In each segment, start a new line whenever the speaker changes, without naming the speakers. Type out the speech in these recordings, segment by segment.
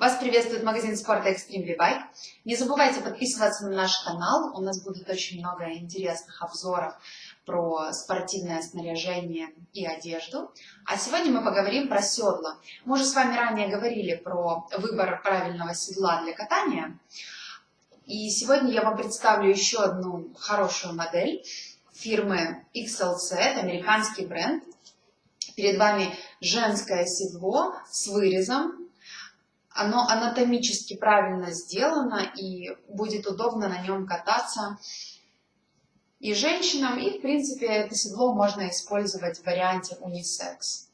Вас приветствует магазин спорта Extreme V-Bike. Не забывайте подписываться на наш канал, у нас будет очень много интересных обзоров про спортивное снаряжение и одежду. А сегодня мы поговорим про седла. Мы уже с вами ранее говорили про выбор правильного седла для катания. И сегодня я вам представлю еще одну хорошую модель фирмы XLC, это американский бренд. Перед вами женское седло с вырезом оно анатомически правильно сделано и будет удобно на нем кататься и женщинам, и в принципе это седло можно использовать в варианте унисекс.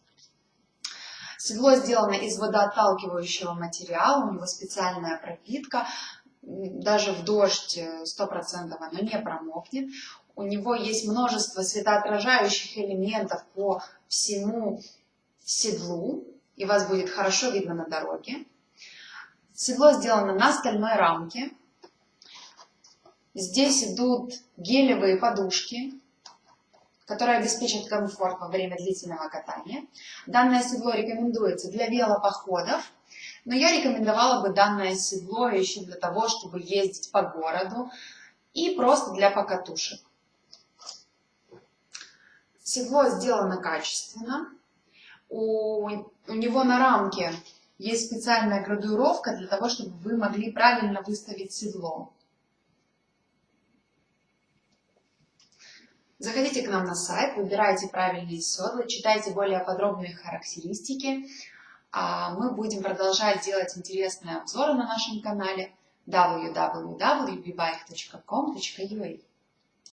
Седло сделано из водоотталкивающего материала, у него специальная пропитка, даже в дождь 100% оно не промокнет. У него есть множество светоотражающих элементов по всему седлу, и вас будет хорошо видно на дороге. Седло сделано на стальной рамке. Здесь идут гелевые подушки, которые обеспечат комфорт во время длительного катания. Данное седло рекомендуется для велопоходов, но я рекомендовала бы данное седло еще для того, чтобы ездить по городу и просто для покатушек. Седло сделано качественно. У, у него на рамке есть специальная градуировка для того, чтобы вы могли правильно выставить седло. Заходите к нам на сайт, выбирайте правильные седла, читайте более подробные характеристики. А мы будем продолжать делать интересные обзоры на нашем канале www.bbike.com.ua